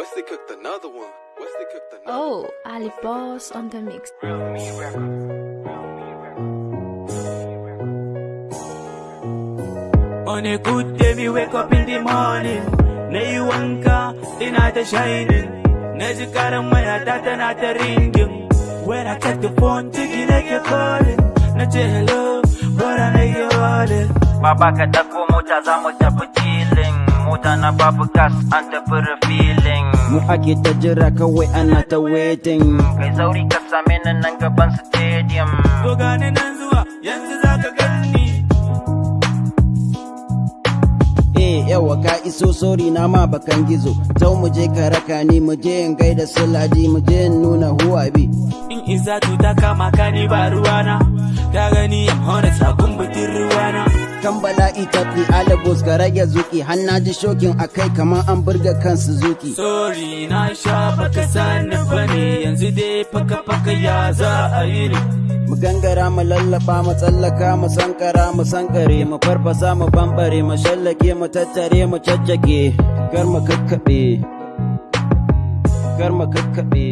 Wesley cooked another one. Wesley cooked another Oh, Ali Boss on the mix. On a good day, we wake up in the morning. Now you wanka, the night is shining. Now you got a man, that not ringing. When I check the phone, thinking like you're calling. Not hello, but I know you're calling. Baba, kataku, mocha, zamocha, Mota na babu gas an tafi refilling Mu ake ta jira kawai ana ta waiting Kai sauri ka same ni nan gaban stadium To gani nan zuwa, yanzu za ka ganni. Eh yawa ka iso sori na ma bakan gizo Tau mu je ka raka ni mu je in gaida sulaji mu je in nuna huwa bi In isa ta kama ka ni ba ruwana. Ka gani I'm honest sabon bitin ruwana. Kan bala'i tafi alabos ka rage zuki. Hanna ji shokin akai kamar an burga kan Suzuki Sorry na sha baka sani ba ne. Yanzu dai faka faka ya za a yi ne. Mu gangara mu lallaba mu tsallaka mu sankara mu sankare. Mu farfasa mu bambare mu shallake mu tattare mu caccake Kar mu kakkaɓe. Kar mu kakkaɓe.